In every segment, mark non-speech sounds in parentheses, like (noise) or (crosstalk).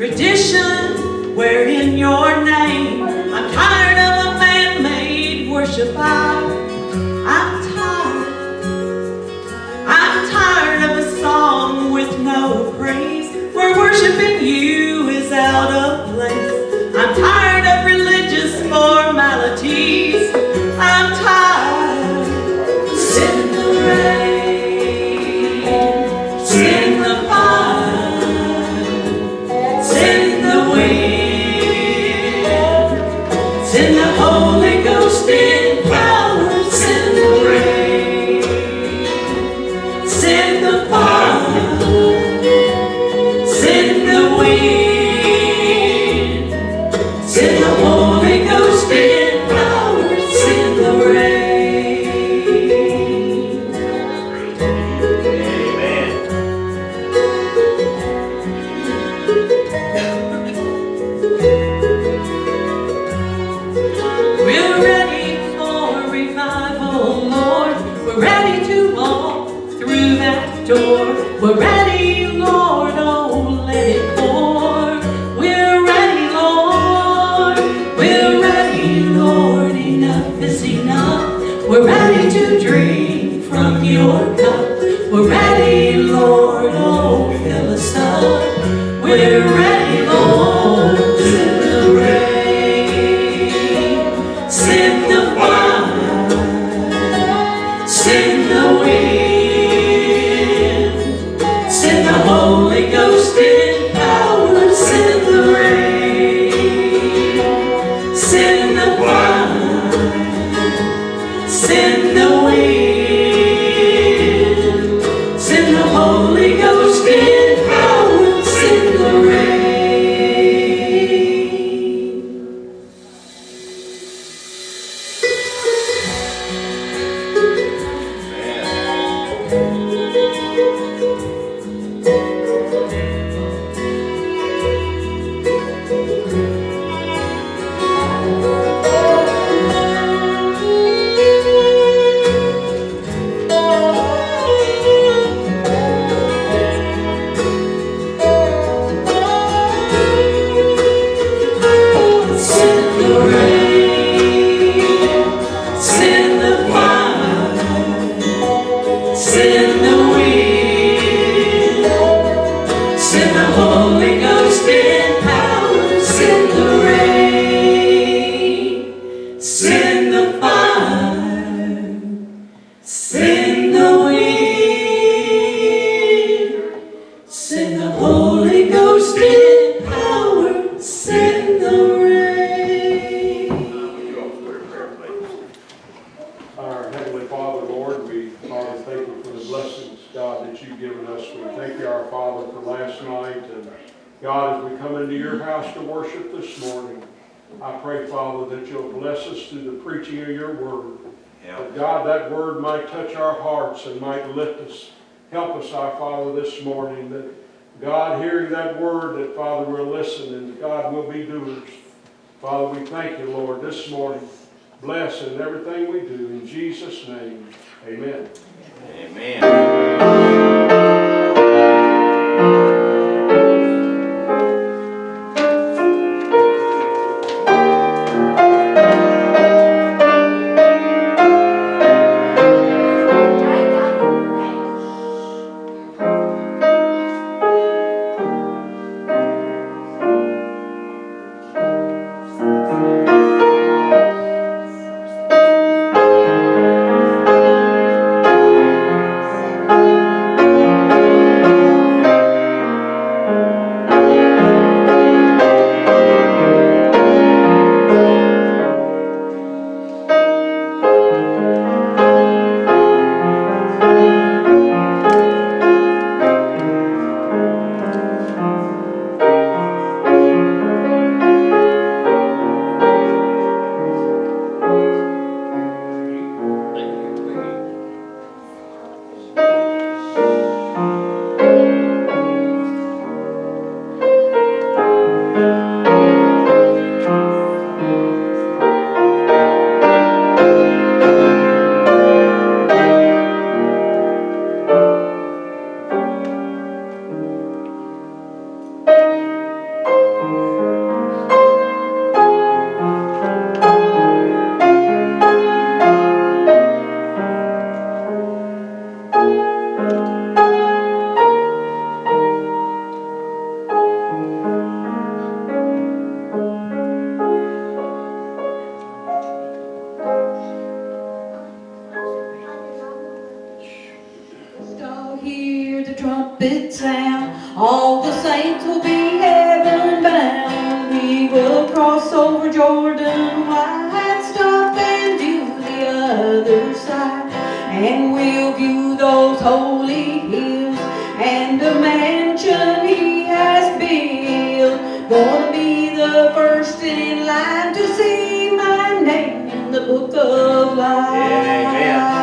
Tradition, wherein your name. I'm tired of a man-made worship. We're ready, Lord. be doers. Father, we thank you, Lord, this morning. Bless in everything we do. In Jesus' name, amen. Amen. and the mansion he has built. Gonna be the first in line to see my name in the book of life. Yeah, yeah.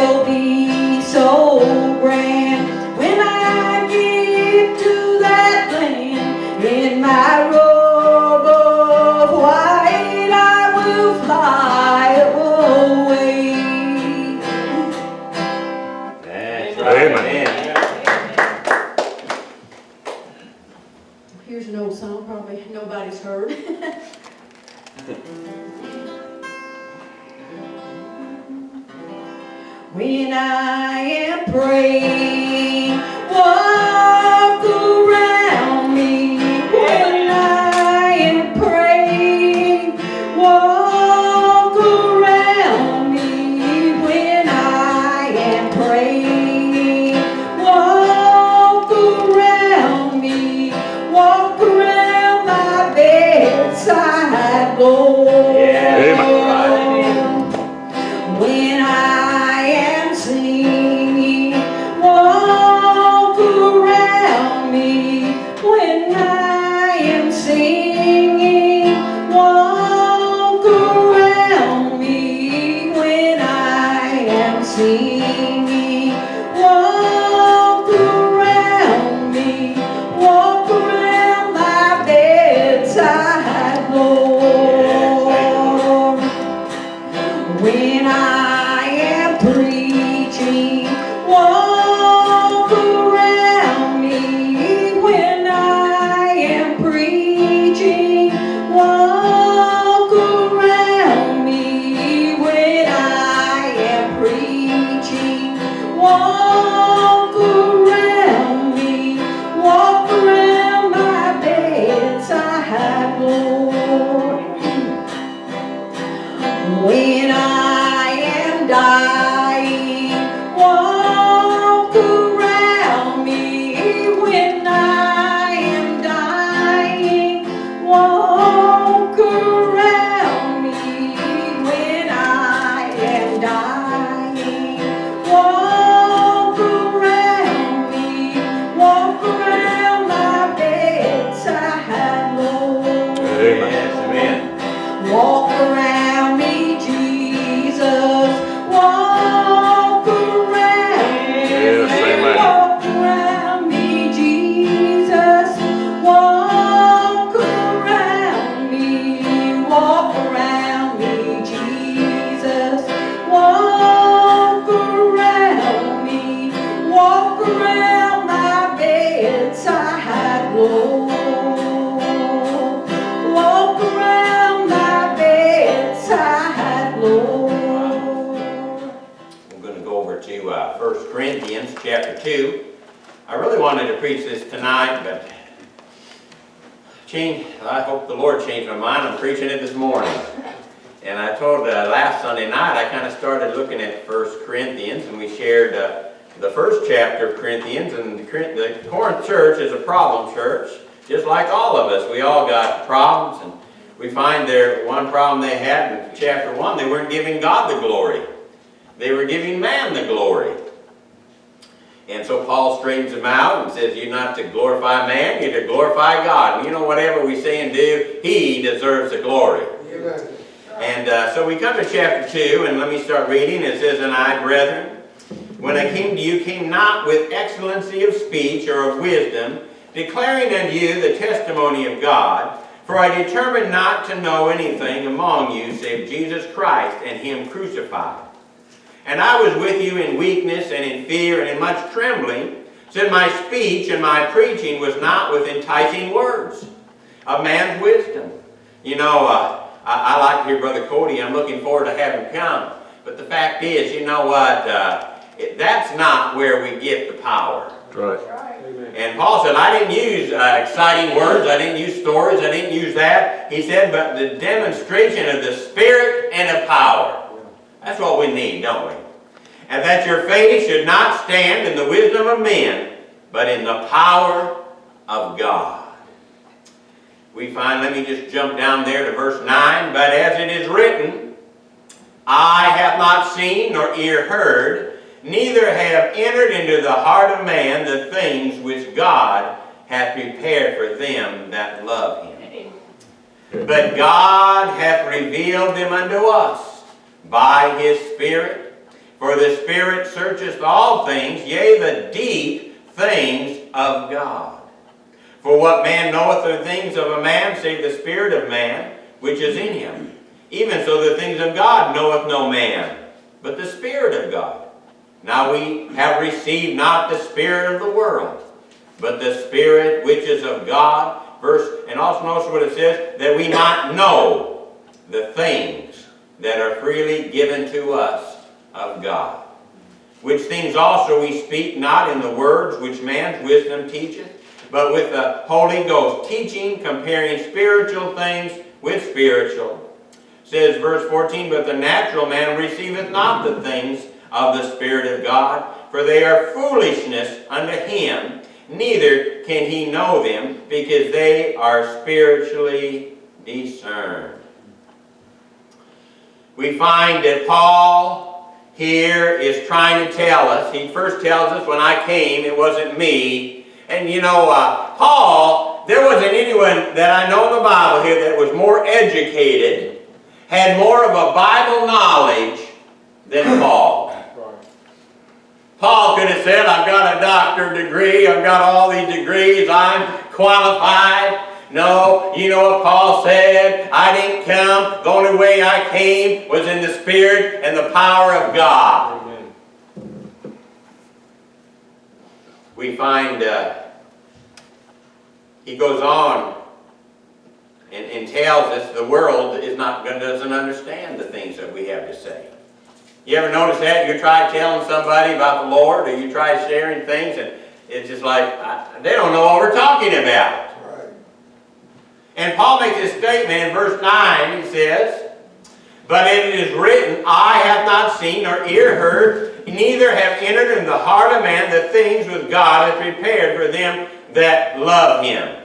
will be so to uh, 1 Corinthians chapter 2. I really wanted to preach this tonight, but change, I hope the Lord changed my mind. I'm preaching it this morning. And I told uh, last Sunday night, I kind of started looking at 1 Corinthians, and we shared uh, the first chapter of Corinthians, and the, the Corinth church is a problem church, just like all of us. We all got problems, and we find there one problem they had in chapter 1, they weren't giving God the glory. They were giving man the glory. And so Paul straightens them out and says, You're not to glorify man, you're to glorify God. And you know, whatever we say and do, he deserves the glory. And uh, so we come to chapter 2, and let me start reading. It says, And I, brethren, when I came to you, came not with excellency of speech or of wisdom, declaring unto you the testimony of God. For I determined not to know anything among you save Jesus Christ and Him crucified. And I was with you in weakness and in fear and in much trembling, so that my speech and my preaching was not with enticing words of man's wisdom. You know, uh, I, I like to hear Brother Cody. I'm looking forward to having him come. But the fact is, you know what? Uh, it, that's not where we get the power. Right. Amen. And Paul said, I didn't use uh, exciting words, I didn't use stories, I didn't use that. He said, but the demonstration of the Spirit and of power. That's what we need, don't we? And that your faith should not stand in the wisdom of men, but in the power of God. We find, let me just jump down there to verse 9. But as it is written, Eye hath not seen nor ear heard, neither have entered into the heart of man the things which God hath prepared for them that love him. But God hath revealed them unto us by his Spirit. For the Spirit searcheth all things, yea, the deep things of God. For what man knoweth the things of a man, save the Spirit of man, which is in him? Even so the things of God knoweth no man, but the Spirit of God. Now we have received not the Spirit of the world, but the Spirit which is of God. Verse, and also notice what it says, that we might know the things that are freely given to us of God. Which things also we speak not in the words which man's wisdom teacheth, but with the Holy Ghost, teaching, comparing spiritual things with spiritual. Says verse 14, But the natural man receiveth not the things of the Spirit of God, for they are foolishness unto him, neither can he know them, because they are spiritually discerned. We find that Paul here is trying to tell us, he first tells us, when I came, it wasn't me. And you know, uh, Paul, there wasn't anyone that I know in the Bible here that was more educated, had more of a Bible knowledge than Paul. Paul could have said, I've got a doctor degree, I've got all these degrees, I'm qualified. No, you know what Paul said? I didn't come, the only way I came was in the Spirit and the power of God. Amen. We find uh, he goes on and, and tells us the world is not doesn't understand the things that we have to say. You ever notice that? You try telling somebody about the Lord, or you try sharing things, and it's just like I, they don't know what we're talking about. And Paul makes this statement in verse 9. He says, But it is written, Eye have not seen, nor ear heard, neither have entered in the heart of man the things which God hath prepared for them that love him.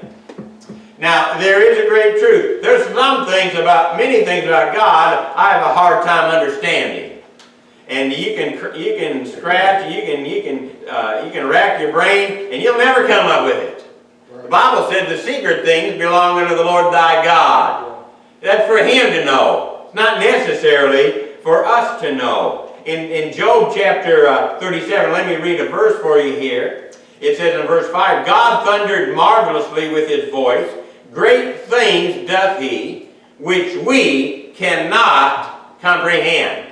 Now, there is a great truth. There's some things about, many things about God, I have a hard time understanding. And you can, you can scratch, you can, you can, uh, you can rack your brain, and you'll never come up with it. The Bible said the secret things belong unto the Lord thy God. That's for him to know. It's not necessarily for us to know. In, in Job chapter uh, 37, let me read a verse for you here. It says in verse 5, God thundered marvelously with his voice. Great things doth he, which we cannot comprehend.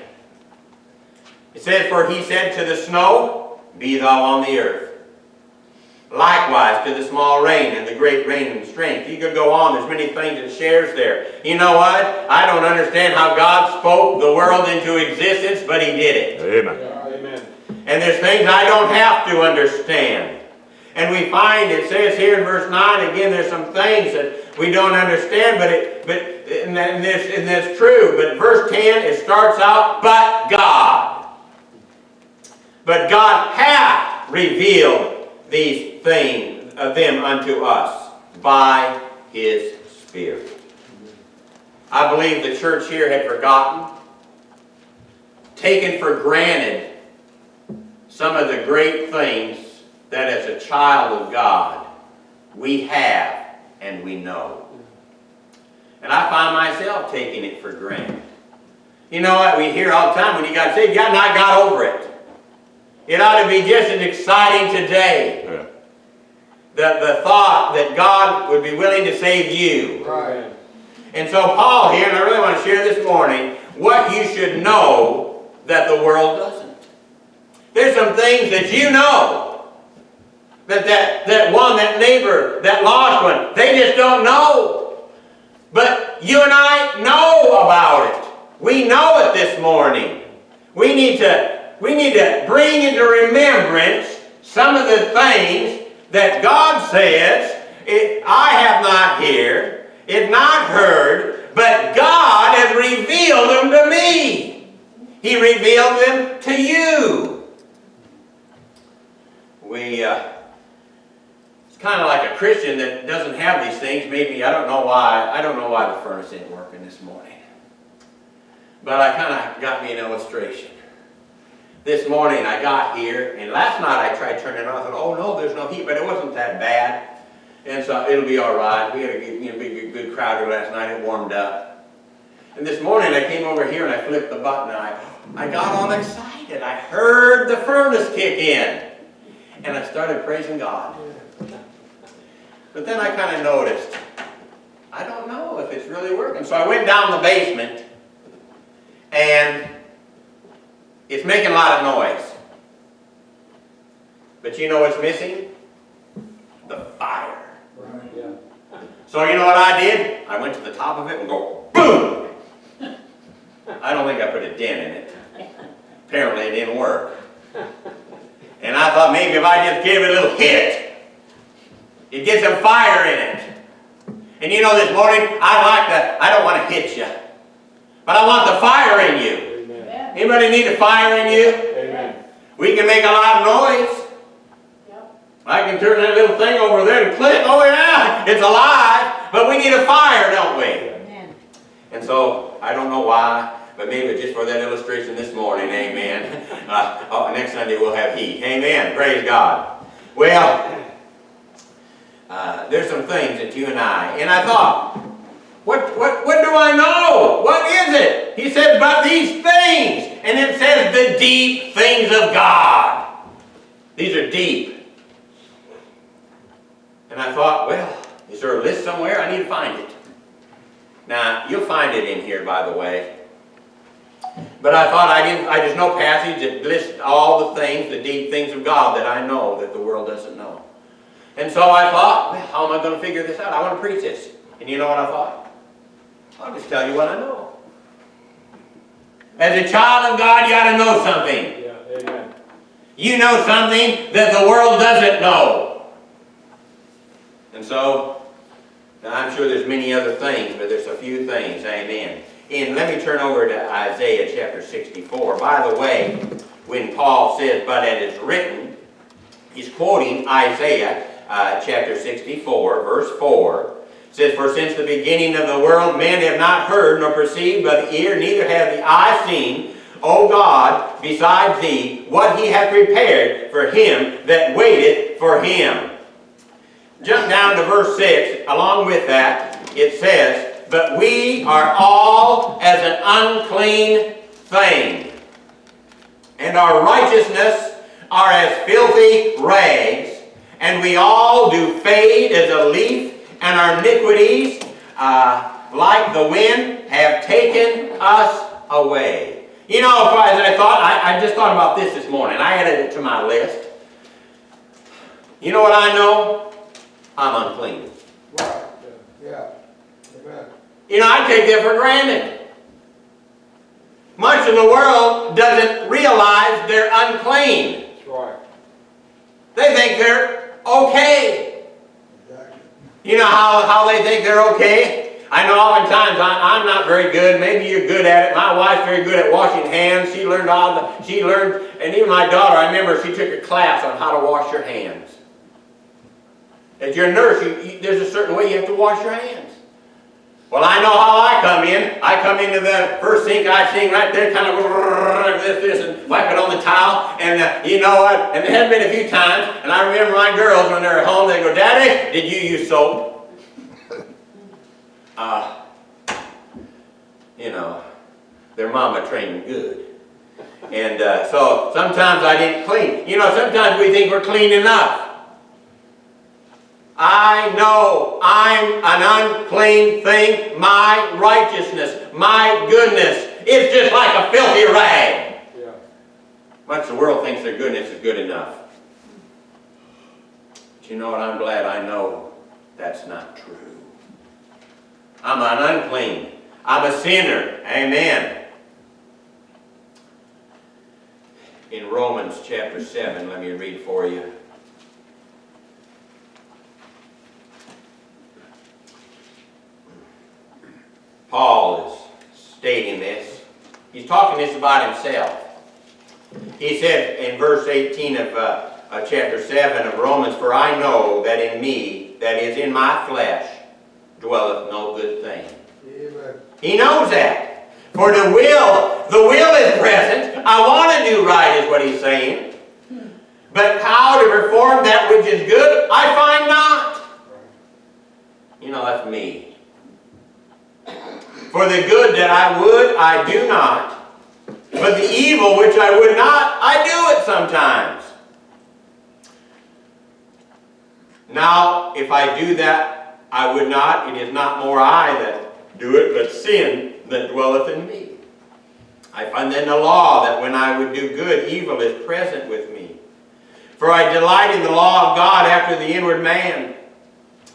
It says, For he said to the snow, Be thou on the earth. Likewise to the small rain and the great rain and strength. You could go on, there's many things it shares there. You know what? I don't understand how God spoke the world into existence, but He did it. Amen. Yeah, Amen. And there's things I don't have to understand. And we find, it says here in verse 9, again, there's some things that we don't understand, but it, but, and, that- and this, and that's true. But verse 10, it starts out, but God. But God hath revealed these things of them unto us by his Spirit. I believe the church here had forgotten, taken for granted some of the great things that as a child of God we have and we know. And I find myself taking it for granted. You know what? We hear all the time when you got saved, you got not got over it. It ought to be just as exciting today. Yeah. The, the thought that God would be willing to save you. Right. And so Paul here, and I really want to share this morning, what you should know that the world doesn't. There's some things that you know. That, that, that one, that neighbor, that lost one, they just don't know. But you and I know about it. We know it this morning. We need to, we need to bring into remembrance some of the things that God says, it, I have not heard, it not heard, but God has revealed them to me. He revealed them to you. We, uh, it's kind of like a Christian that doesn't have these things. Maybe, I don't know why, I don't know why the furnace ain't working this morning. But I kind of got me an illustration. This morning I got here, and last night I tried turning it on. I thought, oh no, there's no heat, but it wasn't that bad. And so it'll be all right. We had a good, you know, big, good crowd here last night. It warmed up. And this morning I came over here and I flipped the button and I, I got all excited. I heard the furnace kick in. And I started praising God. But then I kind of noticed, I don't know if it's really working. So I went down the basement and it's making a lot of noise. But you know what's missing? The fire. Yeah. So you know what I did? I went to the top of it and go boom. I don't think I put a dent in it. Apparently it didn't work. And I thought maybe if I just gave it a little hit, it'd get some fire in it. And you know this morning, I like that. I don't want to hit you. But I want the fire in you. Amen. Anybody need a fire in you? Amen. We can make a lot of noise. Yep. I can turn that little thing over there and click. Oh yeah, it's alive. But we need a fire, don't we? Amen. And so, I don't know why, but maybe just for that illustration this morning, amen. (laughs) Uh, oh, next Sunday we'll have heat. Amen. Praise God. Well, uh, there's some things that you and I, and I thought, what, what, what do I know? What is it? He said, but these things. And it says the deep things of God. These are deep. And I thought, well, is there a list somewhere? I need to find it. Now, you'll find it in here, by the way. But I thought I didn't, I just no passage that lists all the things, the deep things of God that I know that the world doesn't know. And so I thought, well, how am I going to figure this out? I want to preach this. And you know what I thought? I'll just tell you what I know. As a child of God, you ought to know something. Yeah. Amen. You know something that the world doesn't know. And so, now I'm sure there's many other things, but there's a few things, amen. And let me turn over to Isaiah chapter 64. By the way, when Paul says, but it is written, he's quoting Isaiah uh, chapter 64, verse 4. Says, For since the beginning of the world men have not heard nor perceived by the ear, neither have the eye seen, O God, besides thee, what he hath prepared for him that waiteth for him. Jump down to verse 6. Along with that, it says, But we are all as an unclean thing, and our righteousness are as filthy rags, and we all do fade as a leaf, and our iniquities, uh, like the wind, have taken us away. You know, as I thought, I, I just thought about this this morning. I added it to my list. You know what I know? I'm unclean. Right, yeah, amen. You know, I take that for granted. Much of the world doesn't realize they're unclean. That's right. They think they're okay. You know how, how they think they're okay? I know oftentimes I, I'm not very good. Maybe you're good at it. My wife's very good at washing hands. She learned all the, she learned, and even my daughter, I remember she took a class on how to wash your hands. As you're a nurse, you, you, there's a certain way you have to wash your hands. Well, I know how I come in. I come into the first sink, I sink right there, kind of this, this, and wipe it on the towel. And uh, you know what? And there have been a few times, and I remember my girls when they're at home, they go, Daddy, did you use soap? Uh, you know, their mama trained good. And uh, so sometimes I didn't clean. You know, sometimes we think we're clean enough. I know I'm an unclean thing. My righteousness, my goodness, is just like a filthy rag. Yeah. Much the world thinks their goodness is good enough. But you know what? I'm glad I know that's not true. I'm an unclean. I'm a sinner. Amen. In Romans chapter 7, let me read for you. Paul is stating this. He's talking this about himself. He said in verse 18 of uh, uh, chapter 7 of Romans, For I know that in me, that is in my flesh, dwelleth no good thing. Amen. He knows that. For the will, the will is present. I want to do right is what he's saying. But how to perform that which is good, I find not. You know, that's me. For the good that I would, I do not. But the evil which I would not, I do it sometimes. Now, if I do that I would not, it is not more I that do it, but sin that dwelleth in me. I find then the law that when I would do good, evil is present with me. For I delight in the law of God after the inward man.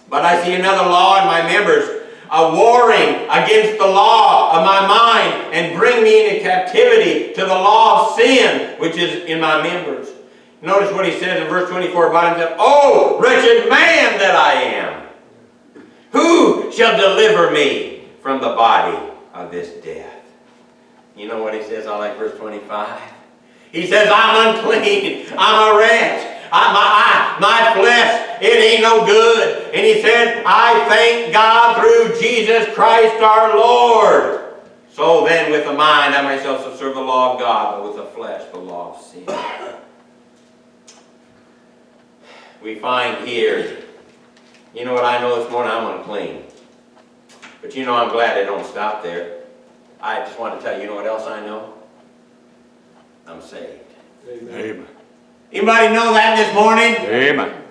But I see another law in my members, a warring against the law of my mind, and bring me into captivity to the law of sin, which is in my members. Notice what he says in verse 24 about himself. Oh, wretched man that I am! Who shall deliver me from the body of this death? You know what he says? I like verse 25. He says, I'm unclean. I'm a wretch. I, my, I, my flesh, it ain't no good. And he said, I thank God through Jesus Christ our Lord. So then with the mind I myself shall serve the law of God, but with the flesh the law of sin. We find here, you know what I know this morning? I'm unclean. But you know I'm glad I don't stop there. I just want to tell you, you know what else I know? I'm saved. Amen. Amen. Anybody know that this morning? Amen.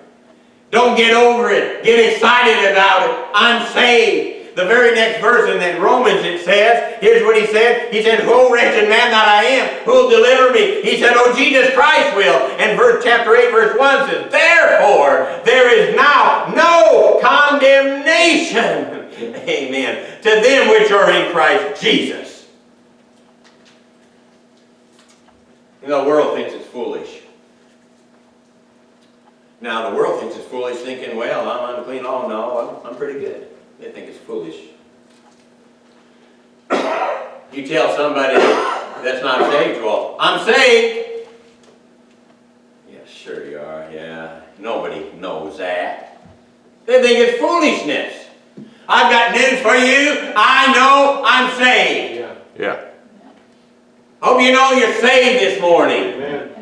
Don't get over it. Get excited about it. I'm saved. The very next verse in that Romans it says, here's what he said. He said, Oh wretched man that I am, who will deliver me? He said, Oh Jesus Christ will. And verse chapter 8, verse 1 says, Therefore there is now no condemnation. (laughs) Amen. To them which are in Christ Jesus. You know, the world thinks it's foolish. Now, the world thinks it's foolish, thinking, well, I'm unclean. Oh, no, I'm, I'm pretty good. They think it's foolish. (coughs) you tell somebody that's not saved, well, I'm saved. Yeah, sure you are, yeah. Nobody knows that. They think it's foolishness. I've got news for you. I know I'm saved. Yeah. Yeah. Hope you know you're saved this morning. Amen.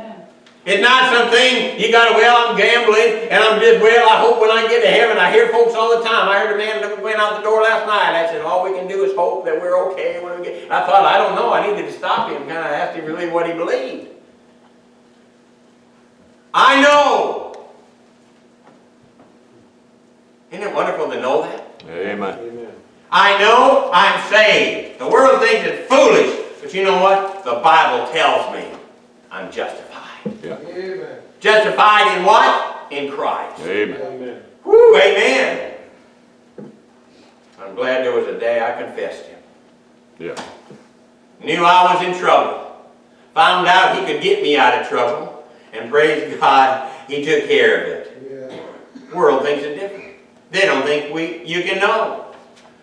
It's not something you got to, well, I'm gambling, and I'm just, well, I hope when I get to heaven, I hear folks all the time. I heard a man that went out the door last night. I said, all we can do is hope that we're okay when we get. I thought, I don't know. I needed to stop him, kind of asked him really what he believed. I know. Isn't it wonderful to know that? Amen. Amen. I know I'm saved. The world thinks it's foolish, but you know what? The Bible tells me I'm justified. Yeah. Amen. Justified in what? In Christ. Amen. Amen. Woo, amen. I'm glad there was a day I confessed Him. Yeah. Knew I was in trouble. Found out He could get me out of trouble. And praise God, He took care of it. Yeah. world thinks it different. They don't think we you can know.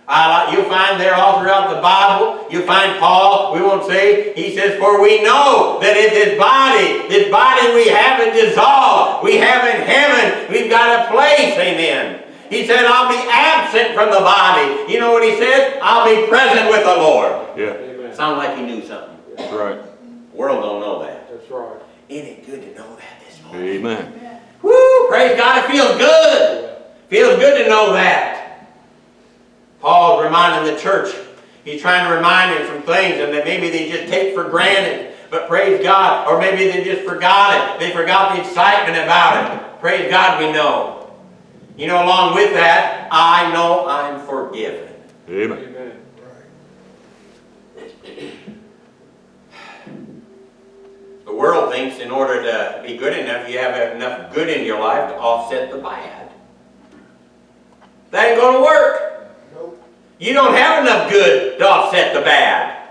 Uh, you'll find there all throughout the Bible, you'll find Paul, we won't say, he says, For we know that in this body, this body we haven't dissolved, we have in heaven, we've got a place, amen. He said, I'll be absent from the body. You know what he said? I'll be present with the Lord. Yeah, Amen. Sound like he knew something. that's right. The world don't know that. That's right. Isn't it good to know that this morning? Amen. Woo! Praise God, it feels good. Feels good to know that. Paul's reminding the church. He's trying to remind them from things and that maybe they just take for granted. But praise God, or maybe they just forgot it. They forgot the excitement about it. Praise God, we know. You know, along with that, I know I'm forgiven. Amen. Amen. The world thinks in order to be good enough, you have enough good in your life to offset the bad. That ain't going to work. You don't have enough good to offset the bad.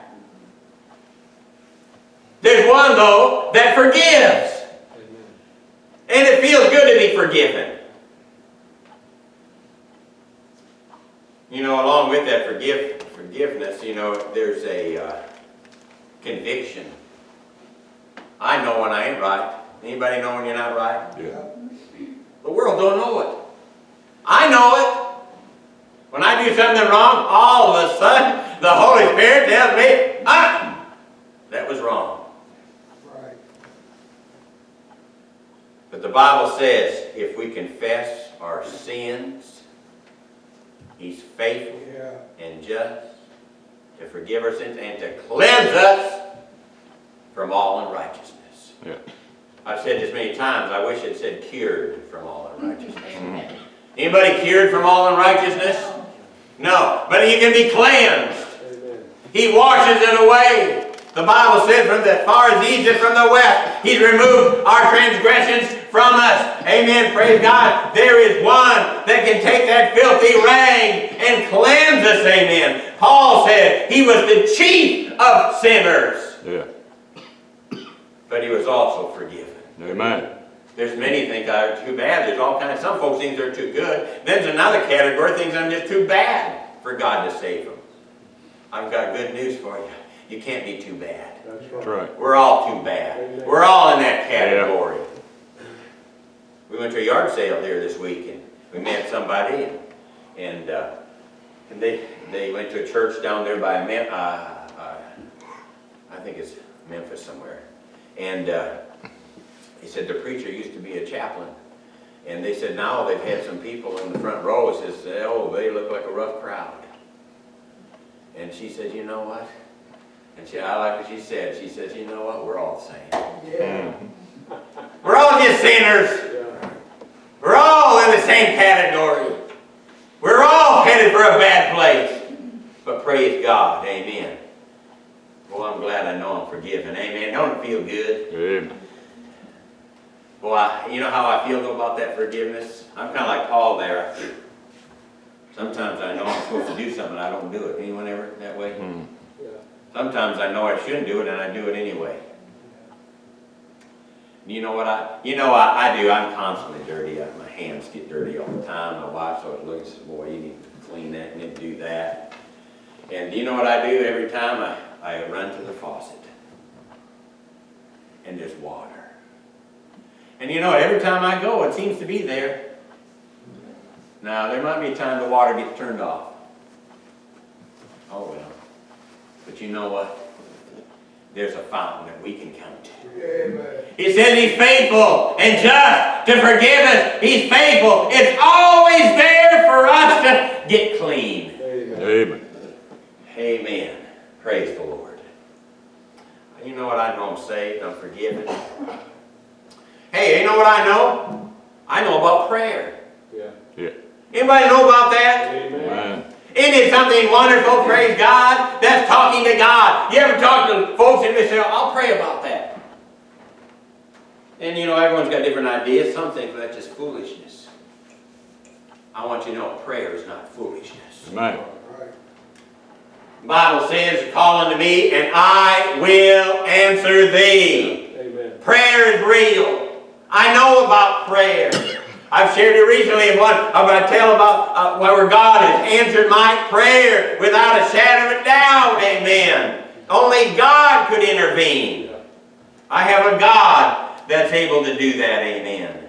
There's one, though, that forgives. Amen. And it feels good to be forgiven. You know, along with that forgive, forgiveness, you know, there's a uh, conviction. I know when I ain't right. Anybody know when you're not right? Yeah. The world don't know it. I know it. When I do something wrong, all of a sudden, the Holy Spirit tells me, ah, that was wrong. Right. But the Bible says if we confess our sins, He's faithful Yeah. and just to forgive our sins and to cleanse us from all unrighteousness. Yeah. I've said this many times, I wish it said cured from all unrighteousness. Anybody cured from all unrighteousness? No, but you can be cleansed. Amen. He washes it away. The Bible says from the far as is from the west, He's removed our transgressions from us. Amen. Praise God. There is one that can take that filthy rag and cleanse us. Amen. Paul said he was the chief of sinners, Yeah. but he was also forgiven. Amen. There's many think I'm too bad. There's all kinds. Some folks think they're too good. Then there's another category thinks I'm just too bad for God to save them. I've got good news for you. You can't be too bad. That's That's right. right. We're all too bad. We're all in that category. We went to a yard sale here this week and we met somebody and, and, uh, and they, they went to a church down there by Mem- uh, uh, I think it's Memphis somewhere. And, uh, he said the preacher used to be a chaplain. And they said now they've had some people in the front row, says, oh, they look like a rough crowd. And she said, you know what? And she, I like what she said. She says, you know what? We're all the same. Yeah. We're all just sinners. Yeah. We're all in the same category. We're all headed for a bad place. But praise God. Amen. Well, I'm glad I know I'm forgiven. Amen. Don't it feel good? Amen. I- you know how I feel about that forgiveness? I'm kind of like Paul there. Sometimes I know I'm supposed to do something, I don't do it. Anyone ever that way? Mm. Yeah. Sometimes I know I shouldn't do it and I do it anyway. You know what I, you know I, I do, I'm constantly dirty. I- My hands get dirty all the time. My wife always looks, says, boy, you need to clean that, you need to do that. And you know what I do every time? I, I run to the faucet. And there's water. And you know, every time I go, it seems to be there. Now, there might be a time the water gets turned off. Oh well. But you know what? There's a fountain that we can come to. Amen. He says he's faithful and just to forgive us. He's faithful. It's always there for us to get clean. Amen. Amen. Amen. Praise the Lord. You know what I know I'm saved, I'm forgiven. Hey, you know what I know? I know about prayer. Yeah. Yeah. Anybody know about that? Amen. Amen. Isn't it something wonderful, praise God? That's talking to God. You ever talk to folks and they say, I'll pray about that. And you know, everyone's got different ideas. Some think that's just foolishness. I want you to know prayer is not foolishness. Amen. The Bible says, call unto me and I will answer thee. Amen. Prayer is real. I know about prayer. I've shared it recently in one, I'm going to tell about uh, where God has answered my prayer without a shadow of a doubt, amen. Only God could intervene. I have a God that's able to do that, amen.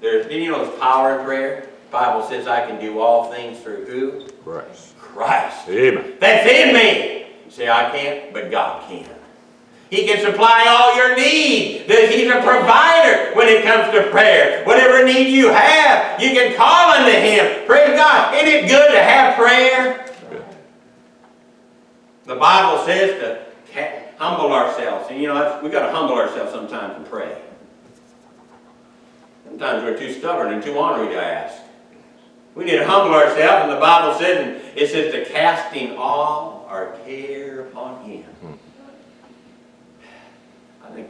There's, you know there's power in prayer? The Bible says I can do all things through who? Christ. Christ. Amen. That's in me. You say, I can't, but God can. He can supply all your need. That He's a provider when it comes to prayer. Whatever need you have, you can call unto Him. Praise God. Isn't it good to have prayer? The Bible says to humble ourselves. And you know, that's- we got to humble ourselves sometimes and pray. Sometimes we're too stubborn and too ornery to ask. We need to humble ourselves, and the Bible says, and it says to casting all our care upon Him.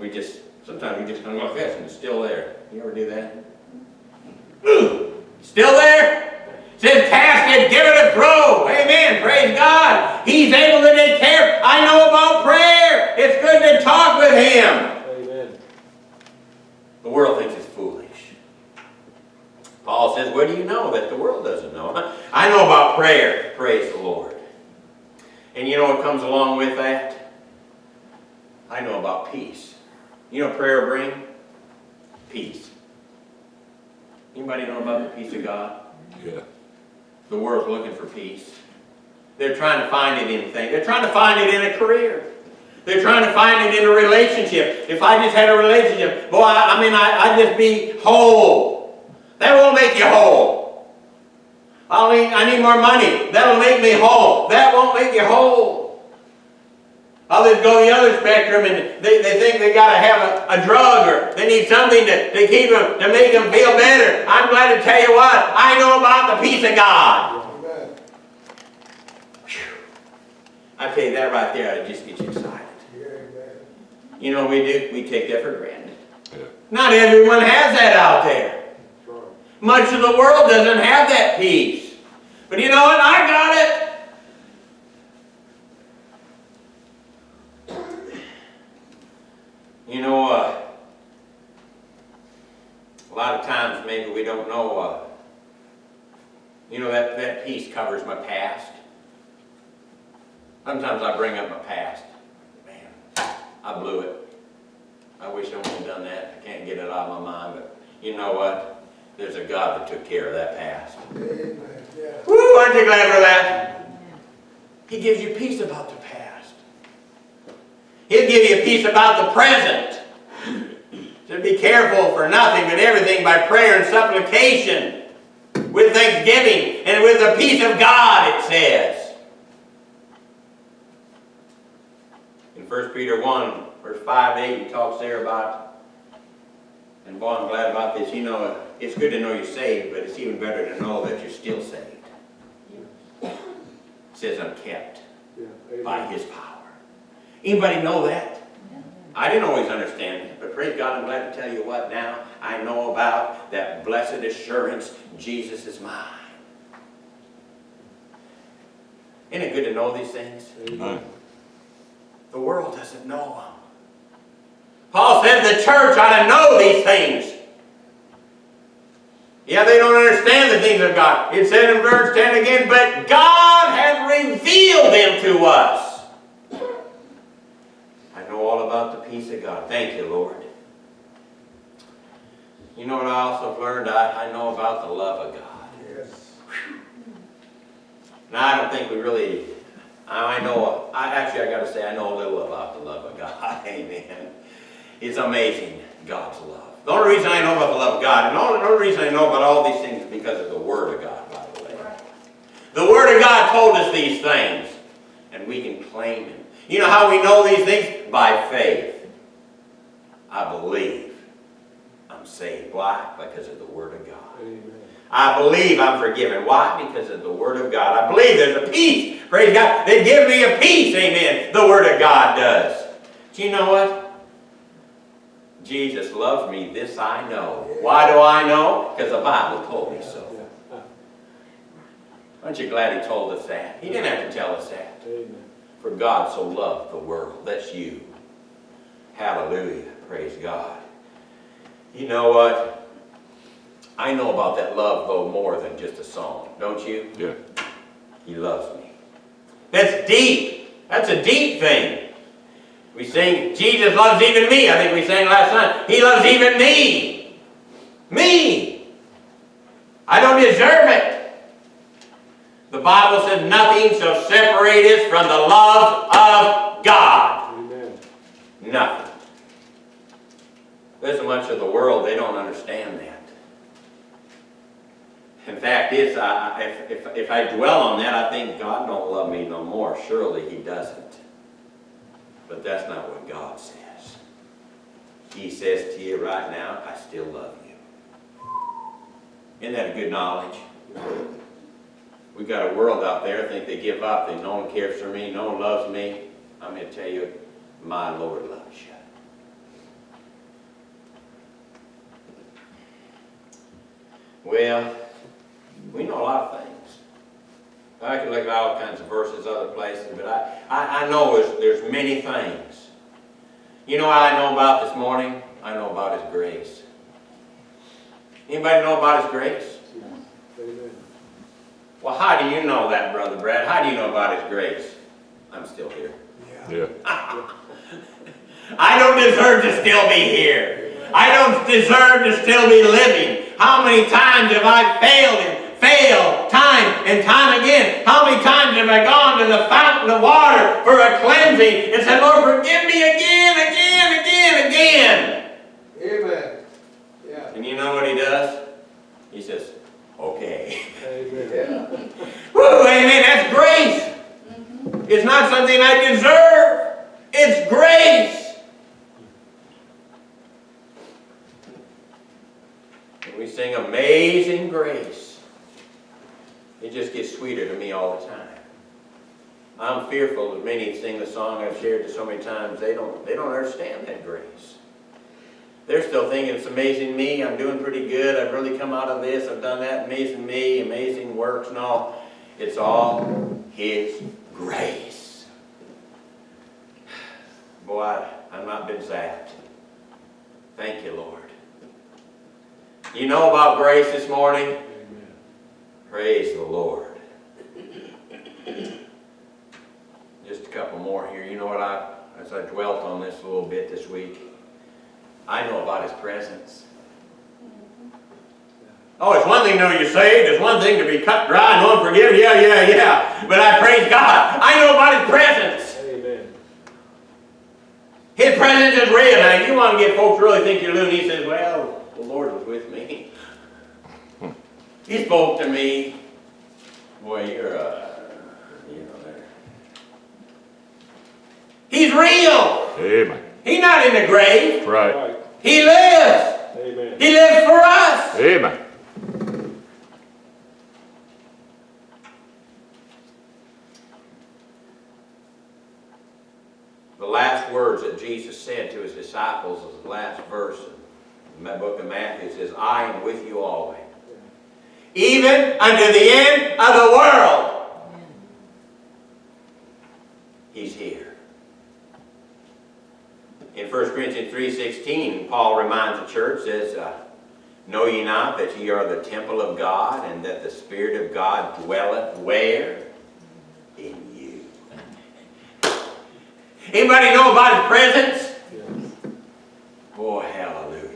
We just, sometimes we just kind of like this and it's still there. You ever do that? Ooh, (gasps) still there? Says cast it, give it a throw. Amen. Praise God. He's able to take care. I know about prayer. It's good to talk with Him. Amen. The world thinks it's foolish. Paul says, what do you know that the world doesn't know? (laughs) I know about prayer. Praise the Lord. And you know what comes along with that? I know about peace. You know what prayer will bring? Peace. Anybody know about the peace of God? Yeah. The world's looking for peace. They're trying to find it in things. They're trying to find it in a career. They're trying to find it in a relationship. If I just had a relationship, boy, I, I mean, I, I'd just be whole. That won't make you whole. I need, I need more money. That'll make me whole. That won't make you whole. Others go the other spectrum and they, they think they got to have a, a drug or they need something to, to keep them, to make them feel better. I'm glad to tell you what, I know about the peace of God. I tell you that right there, i'll just get you excited. You know what we do? We take that for granted. Yeah. Not everyone has that out there. Much of the world doesn't have that peace. But you know what? I got it. You know, uh, a lot of times maybe we don't know, uh, you know, that, that peace covers my past. Sometimes I bring up my past. Man, I blew it. I wish I wouldn't have done that. I can't get it out of my mind, but you know what? There's a God that took care of that past. Amen. Yeah. Woo, aren't you glad for that? He gives you peace about the past. He'll give you a peace about the present. So be careful for nothing but everything by prayer and supplication with thanksgiving and with the peace of God, it says. In 1 Peter 1, verse 5 8, he talks there about, and boy, I'm glad about this. You know, it's good to know you're saved, but it's even better to know that you're still saved. It says, I'm kept Yeah. by His power. Anybody know that? I didn't always understand it, but praise God, I'm glad to tell you what now I know about that blessed assurance, Jesus is mine. Isn't it good to know these things? Amen. The world doesn't know them. Paul said the church ought to know these things. Yeah, they don't understand the things of God. It said in verse 10 again, but God has revealed them to us. I know all about the peace of God. Thank you, Lord. You know what I also learned? I, I know about the love of God. Yes. Now, I don't think we really, I know, I actually, I gotta say, I know a little about the love of God. (laughs) Amen. It's amazing, God's love. The only reason I know about the love of God, and the only, the only reason I know about all these things is because of the Word of God, by the way. The Word of God told us these things, and we can claim Him. You know how we know these things? By faith. I believe I'm saved. Why? Because of the Word of God. Amen. I believe I'm forgiven. Why? Because of the Word of God. I believe there's a peace. Praise God. They give me a peace. Amen. The Word of God does. Do you know what? Jesus loves me. This I know. Why do I know? Because the Bible told me so. Aren't you glad He told us that? He didn't have to tell us that. Amen. For God so loved the world. That's you. Hallelujah. Praise God. You know what? I know about that love though more than just a song, don't you? Yeah. He loves me. That's deep. That's a deep thing. We sing, Jesus loves even me. I think we sang last night. He loves even me. Me. I don't deserve it. The Bible said nothing shall separate us from the love of God. Amen. Nothing. There's so much of the world, they don't understand that. In fact, if, if, if I dwell on that, I think God don't love me no more. Surely He doesn't. But that's not what God says. He says to you right now, I still love you. Isn't that a good knowledge? We got a world out there I think they give up, that no one cares for me, no one loves me. I'm going to tell you, my Lord loves you. Well, we know a lot of things. I can look at all kinds of verses, other places, but I, I, I know there's, there's many things. You know what I know about this morning? I know about His grace. Anybody know about His grace? Amen. Well, how do you know that, Brother Brad? How do you know about His grace? I'm still here. Yeah. Yeah. (laughs) I don't deserve to still be here. I don't deserve to still be living. How many times have I failed and failed time and time again? How many times have I gone to the fountain of water for a cleansing and said, Lord, forgive me again, again, again, again? Amen. Yeah. And you know what he does? He says, okay. Amen. Yeah. (laughs) Woo, amen, that's grace. Mm-hmm. It's not something I deserve. It's grace. And we sing Amazing Grace. It just gets sweeter to me all the time. I'm fearful that many sing the song I've shared it so many times, they don't, they don't understand that grace. They're still thinking it's amazing me, I'm doing pretty good, I've really come out of this, I've done that, amazing me, amazing works and all. It's all His grace. Boy, I've not been zapped. Thank you, Lord. You know about grace this morning? Amen. Praise the Lord. Just a couple more here. You know what I, as I dwelt on this a little bit this week, I know about His presence. Oh, it's one thing to know you're saved. It's one thing to be cut dry and unforgiven. Yeah, yeah, yeah. But I praise God. I know about His presence. Amen. His presence is real. Now, if you want to get folks really think you're loony. He says, well, the Lord was with me. He spoke to me. Boy, you're, uh, you know, there. He's real. Amen. He's not in the grave. Right. Right. He lives. Amen. He lives for us. Amen. The last words that Jesus said to his disciples is the last verse in the book of Matthew. It says, I am with you always. Even unto the end of the world. He's here. In 1 Corinthians 3.16, Paul reminds the church, says, uh, Know ye not that ye are the temple of God, and that the Spirit of God dwelleth where? In you. Anybody know about His presence? Yes. Boy, hallelujah.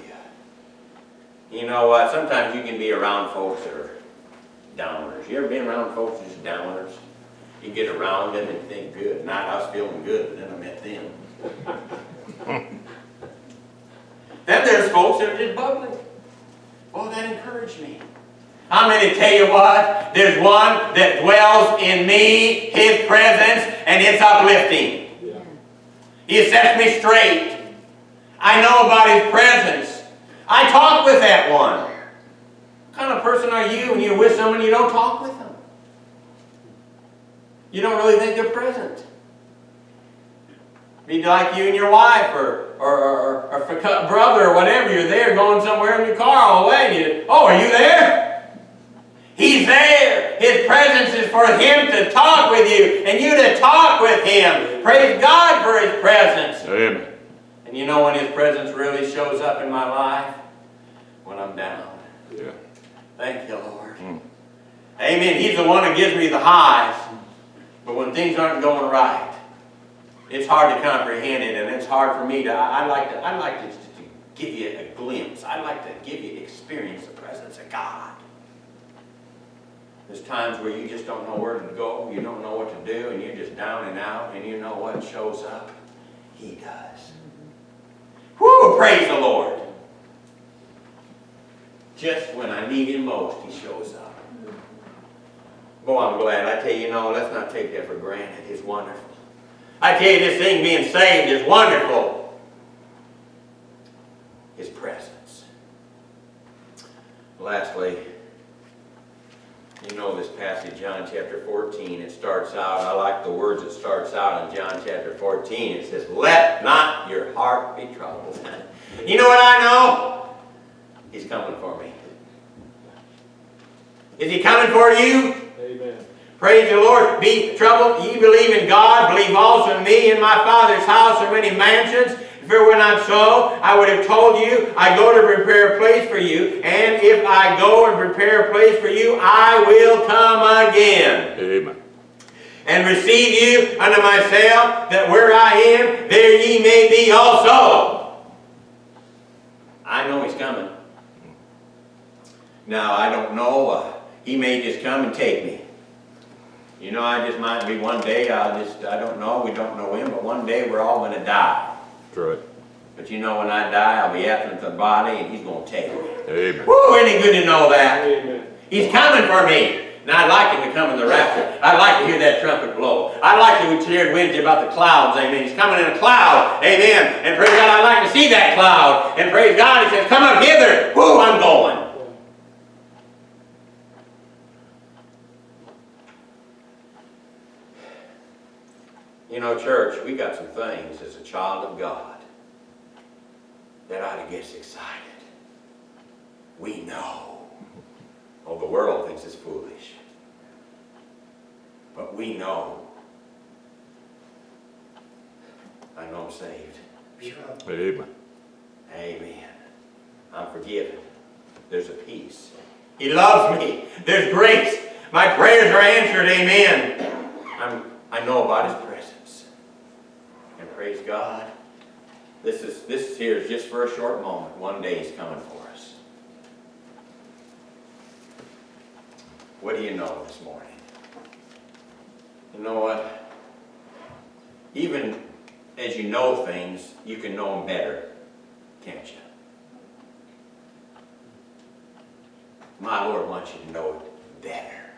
You know what? Sometimes you can be around folks that are downers. You ever been around folks that's downers? You get around them and think good. Not I was feeling good, but then I met them. (laughs) then there's folks that are just bubbling. Oh, that encouraged me. I'm going to tell you what, there's one that dwells in me, His presence, and it's uplifting. Yeah. He sets me straight. I know about His presence. I talk with that one. What kind of person are you when you're with someone you don't talk with them? You don't really think they're present. Be like you and your wife or, or, or, or brother or whatever, you're there going somewhere in your car all the way and you, oh, are you there? He's there. His presence is for him to talk with you and you to talk with him. Praise God for his presence. Amen. And you know when his presence really shows up in my life? When I'm down. Yeah. Thank you, Lord. Hmm. Amen. He's the one that gives me the highs. But when things aren't going right, it's hard to comprehend it, and it's hard for me to. I, like to. I like to, to give you a glimpse. I like to give you experience the presence of God. There's times where you just don't know where to go, you don't know what to do, and you're just down and out, and you know what shows up? He does. Whoo! Praise the Lord. Just when I need him most, he shows up. Boy, I'm glad. I tell you, know, let's not take that for granted. It's wonderful. I tell you, this thing being saved is wonderful. His presence. Lastly, you know this passage, John chapter 14, it starts out, I like the words it starts out in John chapter 14. It says, Let not your heart be troubled. (laughs) you know what I know? He's coming for me. Is he coming for you? Amen. Praise the Lord. Be troubled. Ye believe in God. Believe also in me. In my Father's house are many mansions. If it were not so, I would have told you, I go to prepare a place for you. And if I go and prepare a place for you, I will come again. Amen. And receive you unto myself, that where I am, there ye may be also. I know he's coming. Now, I don't know. Uh, he may just come and take me. You know, I just might be one day, I'll just, I don't know, we don't know when, but one day we're all going to die. That's right. But you know, when I die, I'll be absent from the body, and he's going to take me. Amen. Woo, ain't it good to know that? Amen. He's coming for me. And I'd like him to come in the rapture. I'd like to hear that trumpet blow. I'd like to, we shared Wednesday about the clouds, amen. He's coming in a cloud, amen. And praise God, I'd like to see that cloud. And praise God, he says, come up hither. Whoo, I'm going. You know, church, we got some things as a child of God that ought to get us excited. We know. Oh, the world thinks it's foolish. But we know. I know I'm saved. Amen. Amen. I'm forgiven. There's a peace. He loves me. There's grace. My prayers are answered. Amen. I'm, I know about His. And praise God. This is this here is just for a short moment. One day is coming for us. What do you know this morning? You know what? Even as you know things, you can know them better, can't you? My Lord wants you to know it better.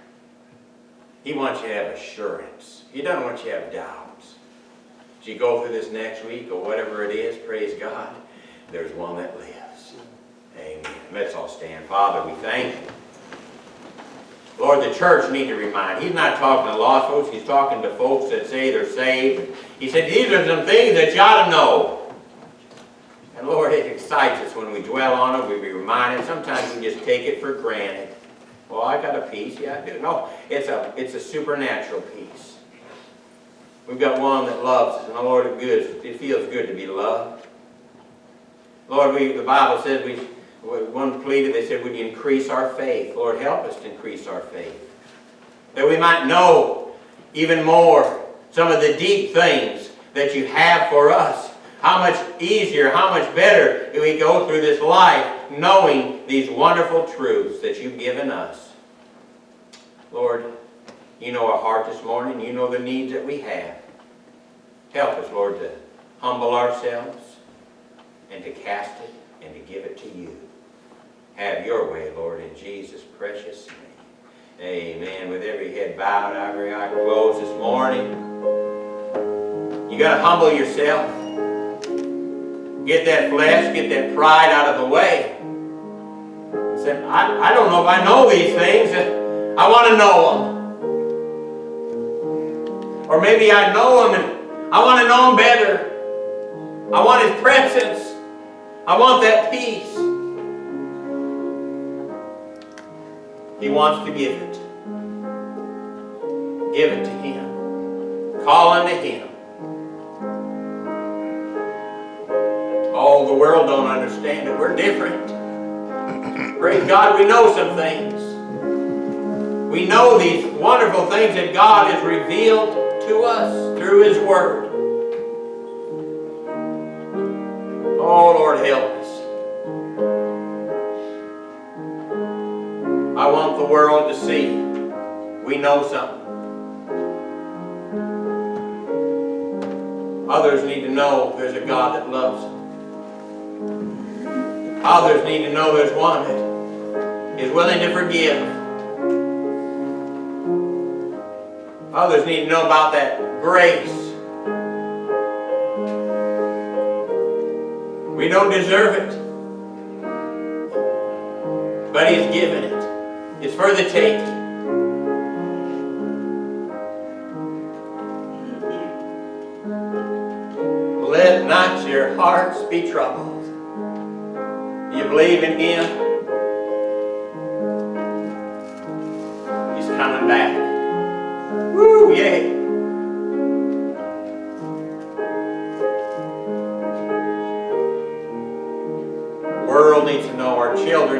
He wants you to have assurance. He doesn't want you to have doubts. As you go through this next week or whatever it is, praise God, there's one that lives. Amen. Let's all stand. Father, we thank you. Lord, the church need to remind. He's not talking to lost folks. He's talking to folks that say they're saved. He said, these are some things that you ought to know. And Lord, it excites us when we dwell on it. We be reminded. Sometimes we just take it for granted. Well, I got a peace. Yeah, I do. No, it's a, it's a supernatural peace. We've got one that loves us, and the Lord is good. It feels good to be loved. Lord, we, the Bible says we, one pleaded, they said, would you increase our faith? Lord, help us to increase our faith. That we might know even more some of the deep things that you have for us. How much easier, how much better do we go through this life knowing these wonderful truths that you've given us. Lord, you know our heart this morning. You know the needs that we have. Help us, Lord, to humble ourselves and to cast it and to give it to you. Have your way, Lord, in Jesus' precious name. Amen. With every head bowed, every eye closed this morning. You got to humble yourself. Get that flesh, get that pride out of the way. Say, I, I don't know if I know these things. I want to know them. Or maybe I know him and I want to know him better. I want His presence. I want that peace. He wants to give it. Give it to Him. Call unto Him. Oh, the world don't understand it. We're different. Praise God, we know some things. We know these wonderful things that God has revealed to us through His Word. Oh, Lord, help us. I want the world to see we know something. Others need to know there's a God that loves them. Others need to know there's one that is willing to forgive. Others need to know about that grace. We don't deserve it. But He's given it. It's for the taking. Let not your hearts be troubled. You believe in Him? To know,